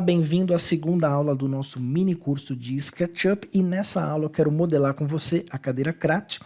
Bem-vindo à segunda aula do nosso mini curso de SketchUp e nessa aula eu quero modelar com você a cadeira CRAT.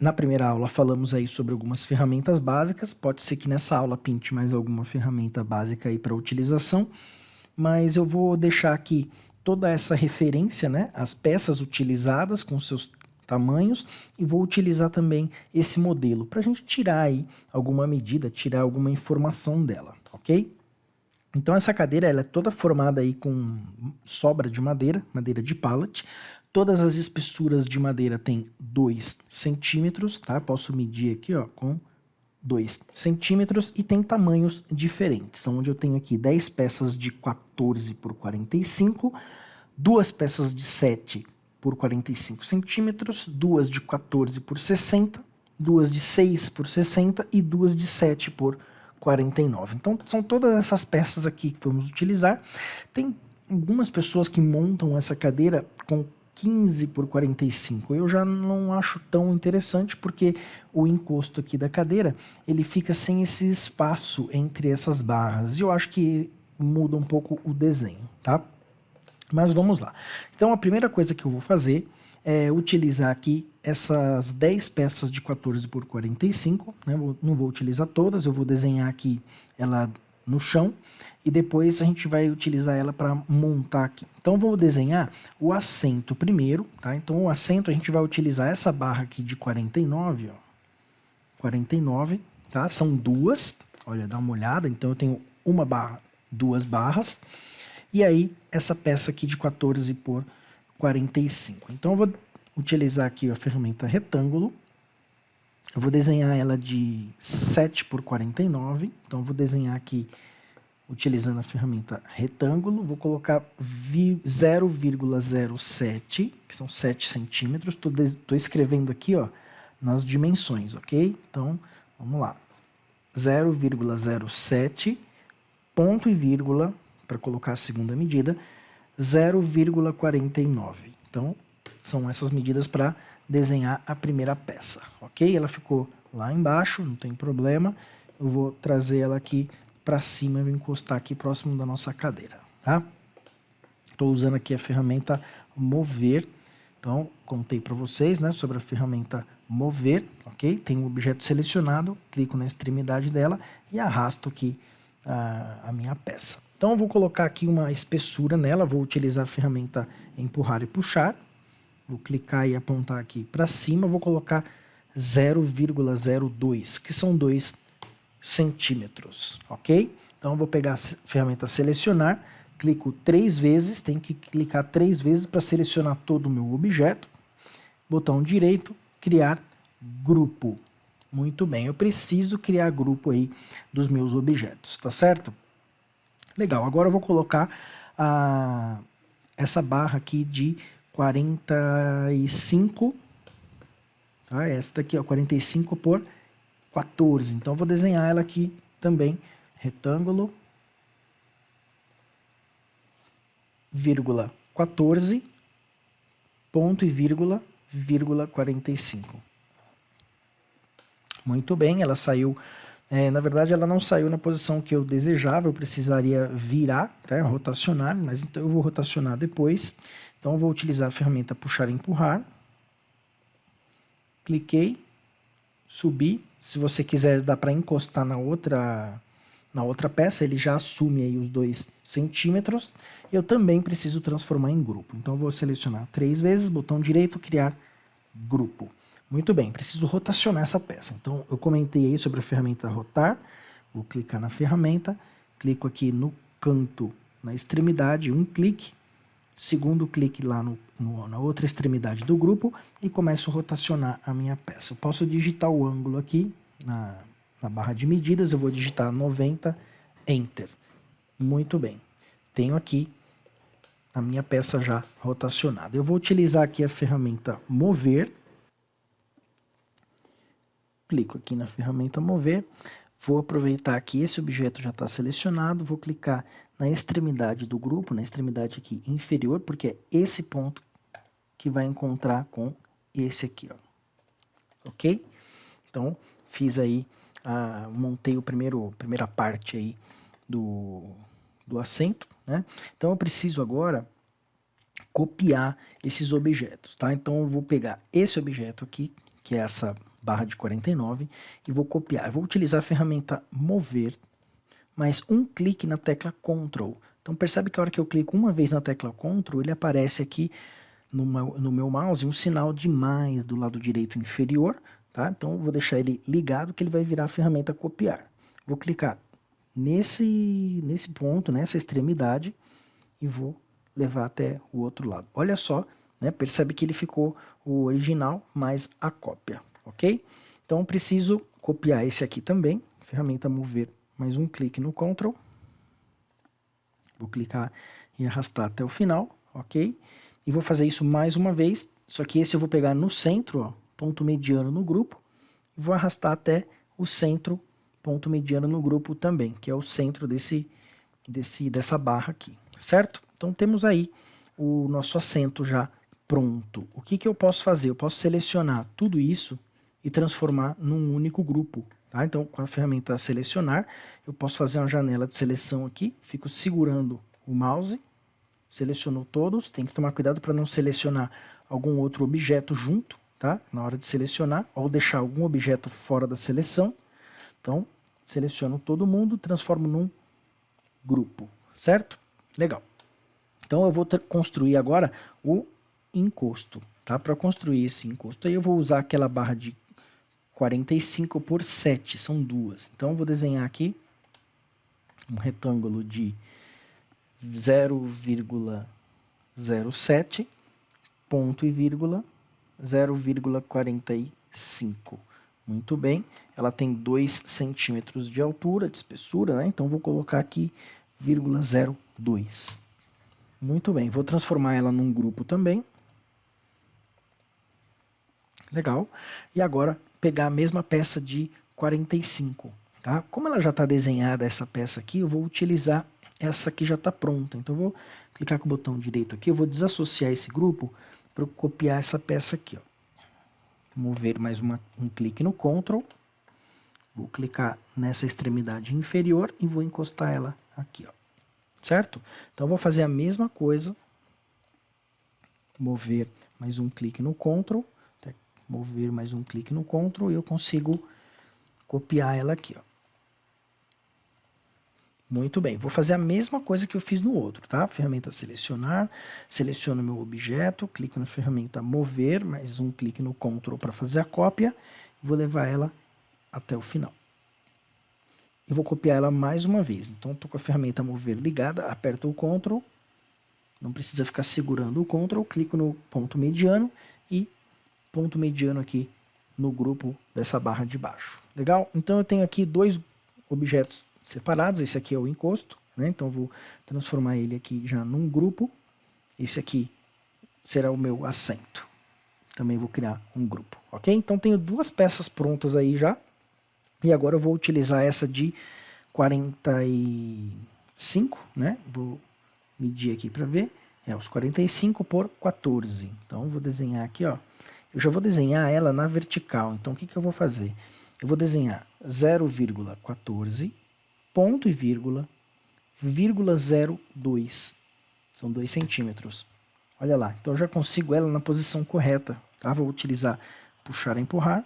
Na primeira aula falamos aí sobre algumas ferramentas básicas, pode ser que nessa aula pinte mais alguma ferramenta básica aí para utilização, mas eu vou deixar aqui toda essa referência, né, as peças utilizadas com seus tamanhos e vou utilizar também esse modelo para a gente tirar aí alguma medida, tirar alguma informação dela, ok? Então essa cadeira ela é toda formada aí com sobra de madeira, madeira de pallet. Todas as espessuras de madeira têm 2 centímetros, tá? Posso medir aqui ó, com 2 centímetros e tem tamanhos diferentes. Então, onde eu tenho aqui 10 peças de 14 por 45, duas peças de 7 por 45 centímetros, duas de 14 por 60, duas de 6 por 60 e duas de 7 por 49. Então, são todas essas peças aqui que vamos utilizar. Tem algumas pessoas que montam essa cadeira com 15 por 45. Eu já não acho tão interessante porque o encosto aqui da cadeira, ele fica sem esse espaço entre essas barras. E eu acho que muda um pouco o desenho, tá? Mas vamos lá. Então a primeira coisa que eu vou fazer é utilizar aqui essas 10 peças de 14 por 45, né? não vou utilizar todas, eu vou desenhar aqui ela no chão e depois a gente vai utilizar ela para montar aqui. Então vou desenhar o assento primeiro, tá? Então o assento a gente vai utilizar essa barra aqui de 49, ó. 49, tá? São duas, olha, dá uma olhada, então eu tenho uma barra, duas barras, e aí essa peça aqui de 14 por 45. Então eu vou utilizar aqui a ferramenta retângulo, eu vou desenhar ela de 7 por 49, então vou desenhar aqui utilizando a ferramenta retângulo, vou colocar 0,07, que são 7 centímetros, estou escrevendo aqui ó, nas dimensões, ok? Então, vamos lá, 0,07, ponto e vírgula, para colocar a segunda medida, 0,49. Então, são essas medidas para desenhar a primeira peça, ok? Ela ficou lá embaixo, não tem problema, eu vou trazer ela aqui para cima, e vou encostar aqui próximo da nossa cadeira, tá? Estou usando aqui a ferramenta mover, então contei para vocês, né, sobre a ferramenta mover, ok? Tem um objeto selecionado, clico na extremidade dela e arrasto aqui a, a minha peça. Então eu vou colocar aqui uma espessura nela, vou utilizar a ferramenta empurrar e puxar, vou clicar e apontar aqui para cima, vou colocar 0,02, que são dois centímetros, ok? Então, vou pegar a ferramenta selecionar, clico três vezes, tem que clicar três vezes para selecionar todo o meu objeto. Botão direito, criar grupo. Muito bem, eu preciso criar grupo aí dos meus objetos, tá certo? Legal, agora eu vou colocar a, essa barra aqui de 45, tá? esta aqui, ó, 45 por 14. Então, vou desenhar ela aqui também, retângulo, vírgula 14, ponto e vírgula, vírgula 45. Muito bem, ela saiu, é, na verdade ela não saiu na posição que eu desejava, eu precisaria virar, tá, rotacionar, mas então eu vou rotacionar depois. Então eu vou utilizar a ferramenta puxar e empurrar. Cliquei, subi, se você quiser, dá para encostar na outra, na outra peça, ele já assume aí os 2 centímetros. Eu também preciso transformar em grupo. Então, eu vou selecionar três vezes, botão direito, criar grupo. Muito bem, preciso rotacionar essa peça. Então, eu comentei aí sobre a ferramenta rotar. Vou clicar na ferramenta, clico aqui no canto, na extremidade, um clique, segundo clique lá no, no, na outra extremidade do grupo e começo a rotacionar a minha peça. Eu posso digitar o ângulo aqui na, na barra de medidas, eu vou digitar 90, Enter. Muito bem. Tenho aqui a minha peça já rotacionada. Eu vou utilizar aqui a ferramenta Mover. Clico aqui na ferramenta Mover. Vou aproveitar que esse objeto já está selecionado, vou clicar na extremidade do grupo, na extremidade aqui inferior, porque é esse ponto que vai encontrar com esse aqui, ó. Ok? Então, fiz aí, montei o primeiro, a primeira parte aí do, do assento, né? Então eu preciso agora copiar esses objetos, tá? Então eu vou pegar esse objeto aqui, que é essa barra de 49, e vou copiar. Eu vou utilizar a ferramenta mover, mais um clique na tecla Ctrl. Então percebe que a hora que eu clico uma vez na tecla Ctrl, ele aparece aqui no meu, no meu mouse um sinal de mais do lado direito inferior, tá? Então vou deixar ele ligado que ele vai virar a ferramenta copiar. Vou clicar nesse, nesse ponto, nessa extremidade, e vou levar até o outro lado. Olha só, né? percebe que ele ficou o original mais a cópia, ok? Então preciso copiar esse aqui também, ferramenta mover, mais um clique no Ctrl. Vou clicar e arrastar até o final, ok? E vou fazer isso mais uma vez, só que esse eu vou pegar no centro, ó, ponto mediano no grupo, e vou arrastar até o centro, ponto mediano no grupo também, que é o centro desse, desse, dessa barra aqui, certo? Então temos aí o nosso assento já pronto. O que, que eu posso fazer? Eu posso selecionar tudo isso e transformar num único grupo. Tá? Então, com a ferramenta selecionar, eu posso fazer uma janela de seleção aqui, fico segurando o mouse, selecionou todos, tem que tomar cuidado para não selecionar algum outro objeto junto, tá? na hora de selecionar, ou deixar algum objeto fora da seleção. Então, seleciono todo mundo, transformo num grupo, certo? Legal. Então, eu vou construir agora o encosto. Tá? Para construir esse encosto, aí eu vou usar aquela barra de 45 por 7, são duas. Então, vou desenhar aqui um retângulo de 0,07 ponto e vírgula 0,45. Muito bem, ela tem 2 centímetros de altura, de espessura, né? então vou colocar aqui 0,02. Muito bem, vou transformar ela num grupo também. Legal. E agora pegar a mesma peça de 45. Tá? Como ela já está desenhada, essa peça aqui, eu vou utilizar essa que já está pronta. Então eu vou clicar com o botão direito aqui, eu vou desassociar esse grupo para copiar essa peça aqui. Ó. Mover mais uma, um clique no Ctrl. Vou clicar nessa extremidade inferior e vou encostar ela aqui. Ó. Certo? Então eu vou fazer a mesma coisa. Mover mais um clique no Ctrl mover mais um clique no Ctrl e eu consigo copiar ela aqui. Ó. Muito bem, vou fazer a mesma coisa que eu fiz no outro, tá? Ferramenta selecionar, seleciono meu objeto, clico na ferramenta mover, mais um clique no Ctrl para fazer a cópia, vou levar ela até o final. E vou copiar ela mais uma vez. Então, estou com a ferramenta mover ligada, aperto o Ctrl, não precisa ficar segurando o Ctrl, clico no ponto mediano e ponto mediano aqui no grupo dessa barra de baixo. Legal? Então eu tenho aqui dois objetos separados, esse aqui é o encosto, né? então vou transformar ele aqui já num grupo, esse aqui será o meu assento. Também vou criar um grupo, ok? Então tenho duas peças prontas aí já, e agora eu vou utilizar essa de 45, né? Vou medir aqui para ver, é os 45 por 14. Então vou desenhar aqui, ó, eu já vou desenhar ela na vertical. Então, o que, que eu vou fazer? Eu vou desenhar 0,14, ponto e vírgula, vírgula 0,2. São 2 centímetros. Olha lá. Então, eu já consigo ela na posição correta. Tá? Vou utilizar puxar e empurrar.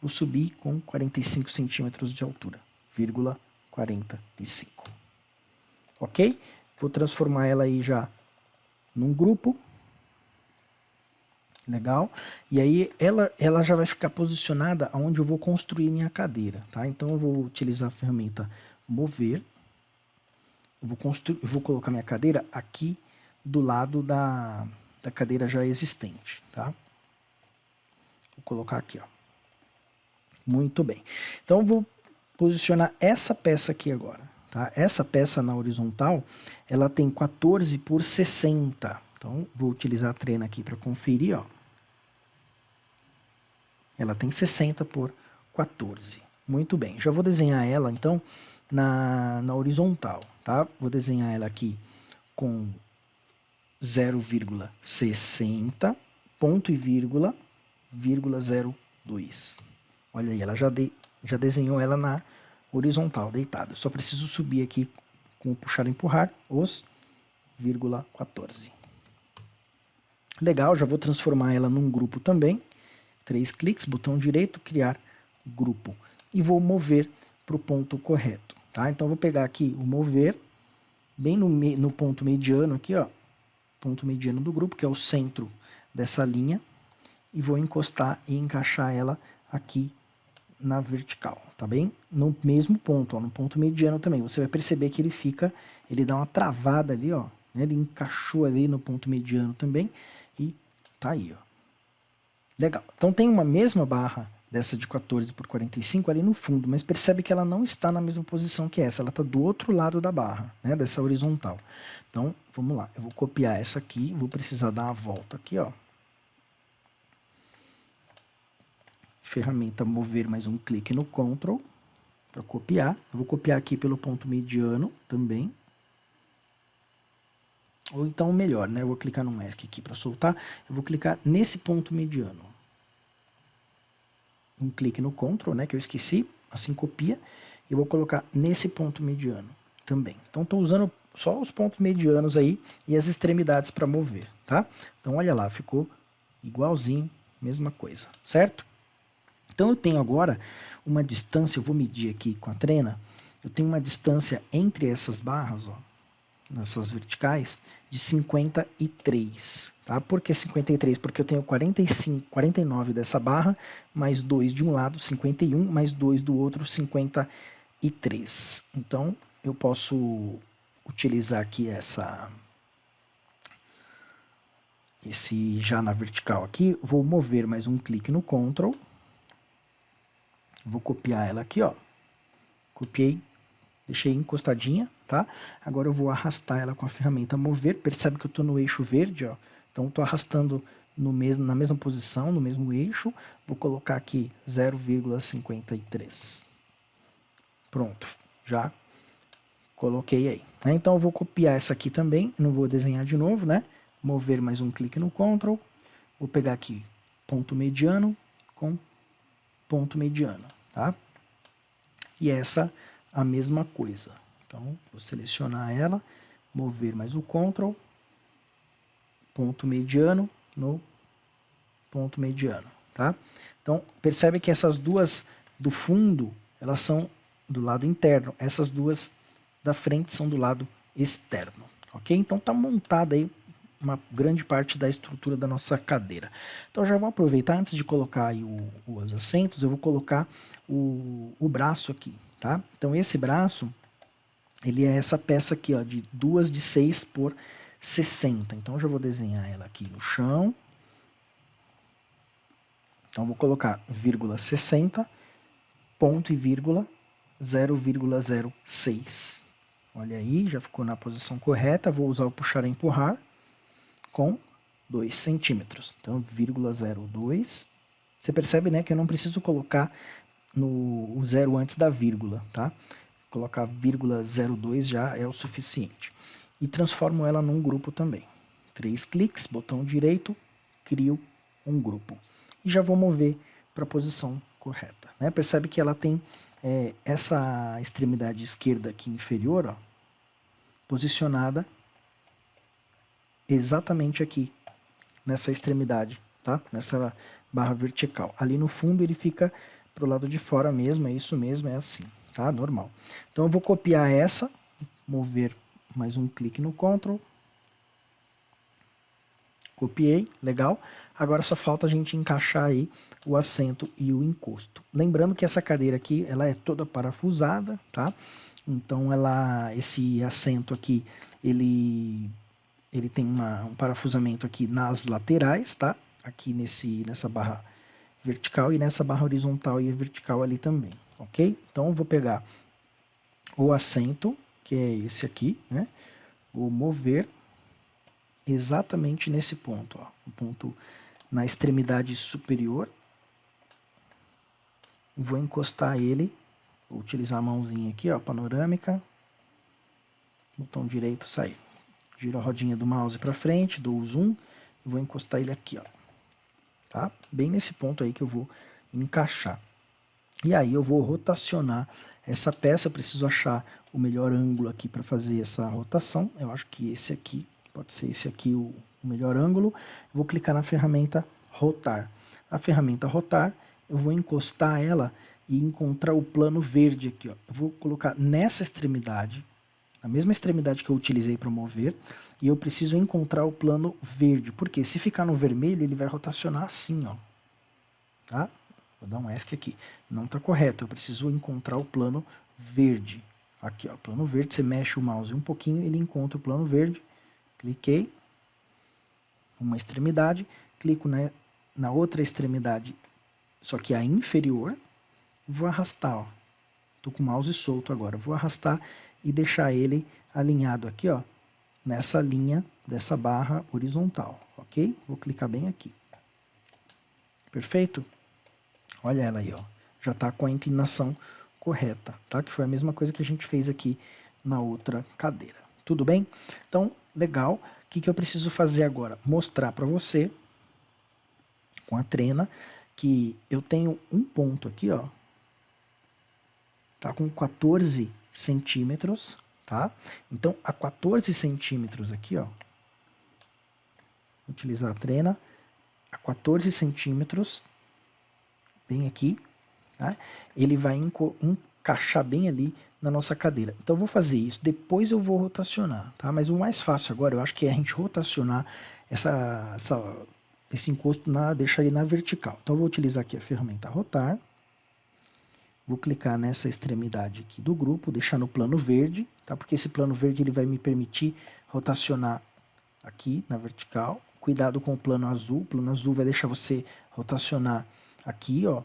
Vou subir com 45 centímetros de altura. Vírgula 45. Ok? Vou transformar ela aí já num grupo. Legal? E aí ela, ela já vai ficar posicionada onde eu vou construir minha cadeira, tá? Então eu vou utilizar a ferramenta mover. Eu vou, construir, eu vou colocar minha cadeira aqui do lado da, da cadeira já existente, tá? Vou colocar aqui, ó. Muito bem. Então eu vou posicionar essa peça aqui agora, tá? Essa peça na horizontal, ela tem 14 por 60, então, vou utilizar a trena aqui para conferir, ó. Ela tem 60 por 14. Muito bem, já vou desenhar ela, então, na, na horizontal, tá? Vou desenhar ela aqui com 0,60, ponto e vírgula, vírgula 02. Olha aí, ela já, de, já desenhou ela na horizontal, deitada. Só preciso subir aqui com o puxar e empurrar, os 14. Legal, já vou transformar ela num grupo também. Três cliques, botão direito, criar grupo. E vou mover para o ponto correto. Tá? Então, vou pegar aqui o mover, bem no, no ponto mediano aqui, ó, ponto mediano do grupo, que é o centro dessa linha, e vou encostar e encaixar ela aqui na vertical, tá bem? No mesmo ponto, ó, no ponto mediano também. Você vai perceber que ele fica, ele dá uma travada ali, ó, né? ele encaixou ali no ponto mediano também e tá aí, ó. Legal. Então tem uma mesma barra dessa de 14 por 45 ali no fundo, mas percebe que ela não está na mesma posição que essa, ela está do outro lado da barra, né, dessa horizontal. Então, vamos lá, eu vou copiar essa aqui, vou precisar dar uma volta aqui, ó. Ferramenta mover mais um clique no Ctrl para copiar. Eu vou copiar aqui pelo ponto mediano também, ou então melhor, né? Eu vou clicar no Mask aqui para soltar. Eu vou clicar nesse ponto mediano. Um clique no Ctrl, né? Que eu esqueci. Assim copia. E vou colocar nesse ponto mediano também. Então estou usando só os pontos medianos aí e as extremidades para mover, tá? Então olha lá, ficou igualzinho, mesma coisa, certo? Então eu tenho agora uma distância, eu vou medir aqui com a trena, eu tenho uma distância entre essas barras, ó, nessas verticais, de 53. Tá? Por que 53? Porque eu tenho 45, 49 dessa barra, mais 2 de um lado, 51, mais 2 do outro, 53. Então, eu posso utilizar aqui essa esse já na vertical aqui, vou mover mais um clique no Ctrl, vou copiar ela aqui, ó, copiei, deixei encostadinha, tá? Agora eu vou arrastar ela com a ferramenta mover, percebe que eu estou no eixo verde, ó, então estou arrastando no mesmo, na mesma posição, no mesmo eixo, vou colocar aqui 0,53. Pronto, já coloquei aí. Né? Então eu vou copiar essa aqui também, não vou desenhar de novo, né? Mover mais um clique no Ctrl, vou pegar aqui ponto mediano com ponto mediano, tá? E essa a mesma coisa. Então, vou selecionar ela, mover mais o Ctrl, ponto mediano no ponto mediano, tá? Então, percebe que essas duas do fundo, elas são do lado interno, essas duas da frente são do lado externo, ok? Então, tá montada aí uma grande parte da estrutura da nossa cadeira. Então já vou aproveitar, antes de colocar o, os assentos, eu vou colocar o, o braço aqui, tá? Então esse braço, ele é essa peça aqui, ó, de duas de 6 por 60. Então já vou desenhar ela aqui no chão. Então vou colocar vírgula 60, ponto e vírgula 0,06. Olha aí, já ficou na posição correta. Vou usar o puxar e empurrar com 2 centímetros. Então, vírgula 02. Você percebe né, que eu não preciso colocar no, zero antes da vírgula, tá? Colocar vírgula 02 já é o suficiente. E transformo ela num grupo também. Três cliques, botão direito, crio um grupo. E já vou mover para a posição correta. Né? Percebe que ela tem é, essa extremidade esquerda aqui inferior, ó, posicionada exatamente aqui, nessa extremidade, tá? Nessa barra vertical. Ali no fundo ele fica pro lado de fora mesmo, é isso mesmo, é assim, tá? Normal. Então eu vou copiar essa, mover mais um clique no Ctrl, copiei, legal. Agora só falta a gente encaixar aí o assento e o encosto. Lembrando que essa cadeira aqui, ela é toda parafusada, tá? Então ela, esse assento aqui, ele ele tem uma, um parafusamento aqui nas laterais, tá? Aqui nesse, nessa barra vertical e nessa barra horizontal e vertical ali também, ok? Então, eu vou pegar o assento, que é esse aqui, né? Vou mover exatamente nesse ponto, ó, o ponto na extremidade superior. Vou encostar ele, vou utilizar a mãozinha aqui, ó, panorâmica, botão direito, sair. Giro a rodinha do mouse para frente, dou o zoom vou encostar ele aqui, ó. Tá? Bem nesse ponto aí que eu vou encaixar. E aí eu vou rotacionar essa peça, eu preciso achar o melhor ângulo aqui para fazer essa rotação. Eu acho que esse aqui, pode ser esse aqui o, melhor ângulo. vou clicar na ferramenta rotar. A ferramenta rotar, eu vou encostar ela e encontrar o plano verde aqui. Ó. Eu vou colocar nessa extremidade, na mesma extremidade que eu utilizei para mover, e eu preciso encontrar o plano verde, porque se ficar no vermelho, ele vai rotacionar assim, ó. Tá? Vou dar um ESC aqui. Não está correto, eu preciso encontrar o plano verde. Aqui, ó, plano verde, você mexe o mouse um pouquinho, ele encontra o plano verde. Cliquei, uma extremidade, clico na, na outra extremidade, só que a inferior, vou arrastar, ó. Tô com o mouse solto agora, vou arrastar e deixar ele alinhado aqui, ó, nessa linha dessa barra horizontal, ok? Vou clicar bem aqui. Perfeito? Olha ela aí, ó. Já está com a inclinação correta, tá? Que foi a mesma coisa que a gente fez aqui na outra cadeira. Tudo bem? Então, legal. O que, que eu preciso fazer agora? Mostrar para você, com a trena, que eu tenho um ponto aqui, ó. Tá com 14 centímetros, tá? Então, a 14 centímetros aqui, ó. Utilizar a trena. A 14 centímetros, bem aqui, tá? ele vai encaixar bem ali na nossa cadeira. Então eu vou fazer isso, depois eu vou rotacionar, tá? Mas o mais fácil agora, eu acho que é a gente rotacionar essa, essa, esse encosto, na, deixar ele na vertical. Então eu vou utilizar aqui a ferramenta rotar, vou clicar nessa extremidade aqui do grupo, deixar no plano verde, tá? Porque esse plano verde ele vai me permitir rotacionar aqui na vertical. Cuidado com o plano azul, o plano azul vai deixar você rotacionar aqui, ó,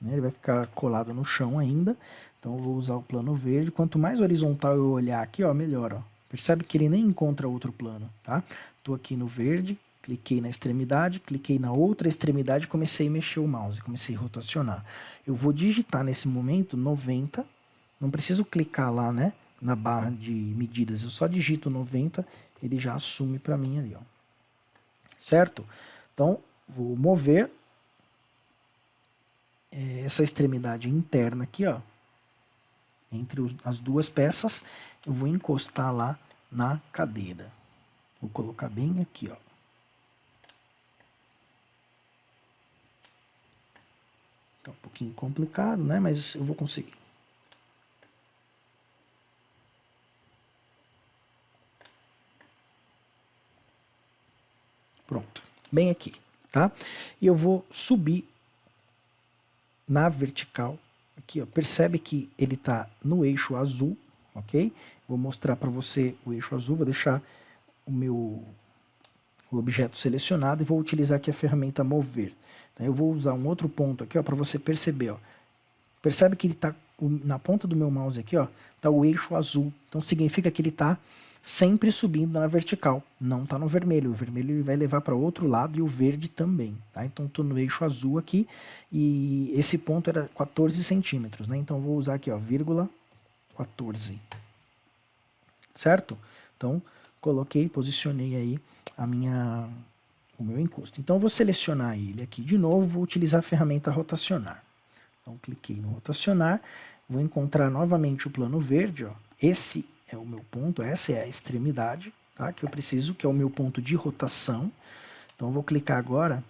né, ele vai ficar colado no chão ainda, então eu vou usar o plano verde, quanto mais horizontal eu olhar aqui, ó, melhor, ó, percebe que ele nem encontra outro plano, tá? Tô aqui no verde, cliquei na extremidade, cliquei na outra extremidade e comecei a mexer o mouse, comecei a rotacionar. Eu vou digitar nesse momento 90, não preciso clicar lá, né, na barra de medidas, eu só digito 90, ele já assume para mim ali, ó. Certo? Então, vou mover é, essa extremidade interna aqui, ó, entre as duas peças, eu vou encostar lá na cadeira. Vou colocar bem aqui, ó. Tá um pouquinho complicado, né? Mas eu vou conseguir. Pronto, bem aqui, tá? E eu vou subir na vertical. Aqui, ó, percebe que ele está no eixo azul, ok? Vou mostrar para você o eixo azul, vou deixar o meu o objeto selecionado e vou utilizar aqui a ferramenta mover. Eu vou usar um outro ponto aqui para você perceber. Ó. Percebe que ele está na ponta do meu mouse aqui, está o eixo azul. Então significa que ele está sempre subindo na vertical, não está no vermelho. O vermelho ele vai levar para outro lado e o verde também. Tá? Então estou no eixo azul aqui e esse ponto era 14 centímetros. Né? Então vou usar aqui, ó, vírgula 14. Certo? Então coloquei, posicionei aí a minha, o meu encosto. Então eu vou selecionar ele aqui de novo, vou utilizar a ferramenta rotacionar. Então cliquei no rotacionar, vou encontrar novamente o plano verde, ó. esse é o meu ponto, essa é a extremidade, tá? que eu preciso, que é o meu ponto de rotação. Então, eu vou clicar agora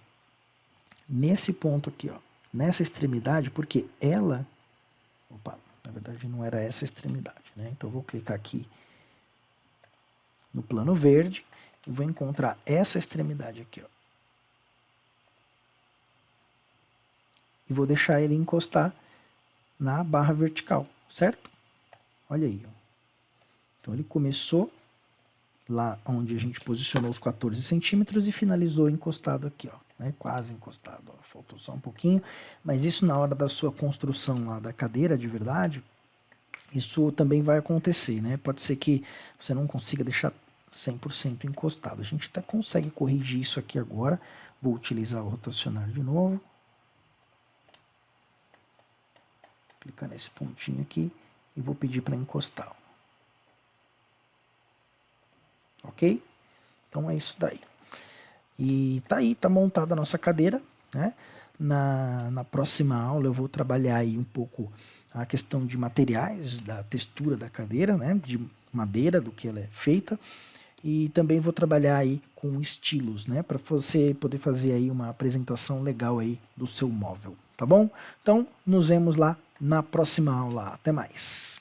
nesse ponto aqui, ó, nessa extremidade, porque ela... Opa, na verdade não era essa extremidade, né? Então, eu vou clicar aqui no plano verde e vou encontrar essa extremidade aqui, ó. E vou deixar ele encostar na barra vertical, certo? Olha aí, ó. Então ele começou lá onde a gente posicionou os 14 centímetros e finalizou encostado aqui, ó, né, quase encostado, ó, faltou só um pouquinho, mas isso na hora da sua construção lá da cadeira de verdade, isso também vai acontecer, né, pode ser que você não consiga deixar 100% encostado, a gente até consegue corrigir isso aqui agora, vou utilizar o rotacionar de novo, clicar nesse pontinho aqui e vou pedir para encostar, ok? Então é isso daí. E tá aí, tá montada a nossa cadeira, né? Na, na próxima aula eu vou trabalhar aí um pouco a questão de materiais, da textura da cadeira, né, de madeira, do que ela é feita, e também vou trabalhar aí com estilos, né, para você poder fazer aí uma apresentação legal aí do seu móvel, tá bom? Então, nos vemos lá na próxima aula. Até mais!